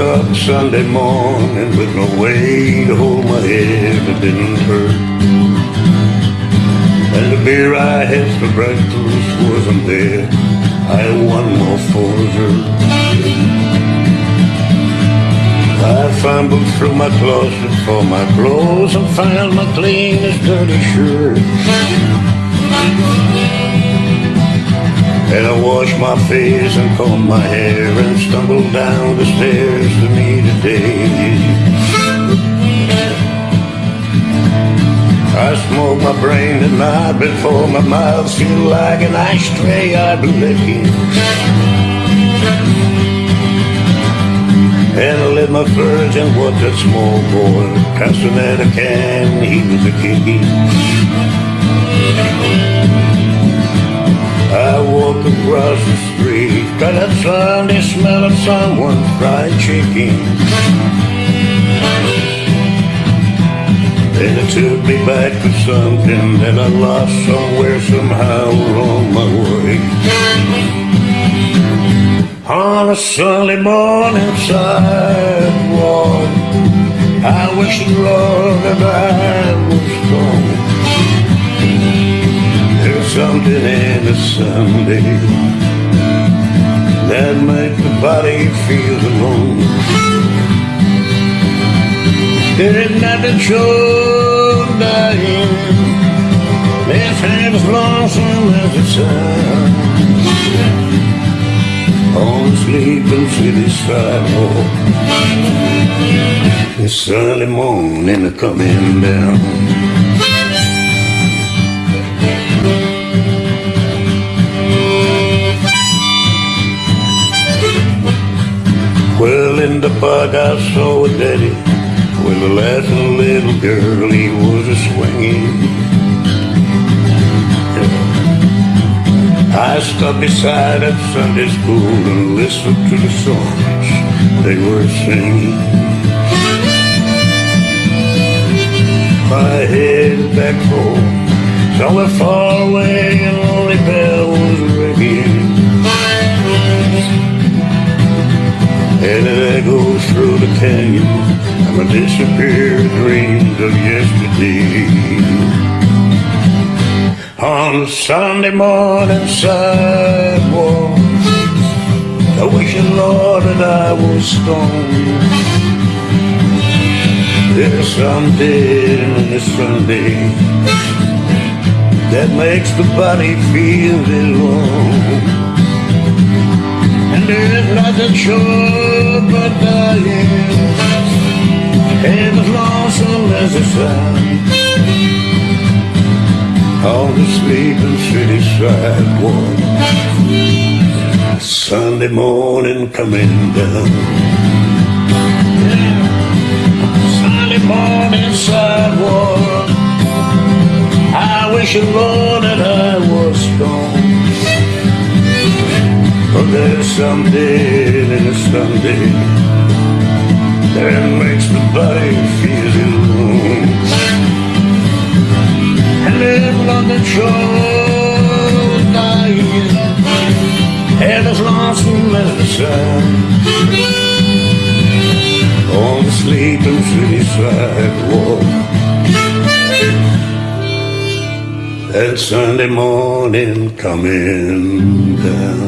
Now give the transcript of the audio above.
woke up Sunday morning with no way to hold my head that didn't hurt. And the beer I had for breakfast wasn't there. I had one more for dessert. I fumbled through my closet for my clothes and found my cleanest dirty shirt. And I washed my face and combed my hair and stumbled down the stairs to meet a day. I smoked my brain the night before my mouth seemed like an ashtray I'd been licking. And I lit my first and watched that small boy casting at a can, he was a kicking. Across the street, got that Sunday smell of someone's fried chicken. And it took me back to something that I lost somewhere somehow along my way. On a Sunday morning sidewalk, I wish the Lord that I was gone something in a Sunday that makes the body feel alone. There is nothing so dying, it's half as lonesome as the sun. On sleeping city sidewalk, it's Sunday morning coming down. I saw a daddy with a laughing little girl he was a swinging. I stood beside at Sunday school and listened to the songs they were singing. My head back home, somewhere far away, And my disappeared dreams of yesterday. On Sunday morning sidewalk I wish the Lord that I was stoned There's something in the Sunday That makes the body feel alone there's nothing sure but dying And as lonesome as the sun On the sleeping city sidewalk Sunday morning coming down. Sunday morning sidewalk I wish the Lord there's something in a Sunday that makes the body feel alone. And live London shore dying, and as lonesome as the sun. On the sleeping city sidewalk. That Sunday morning coming down.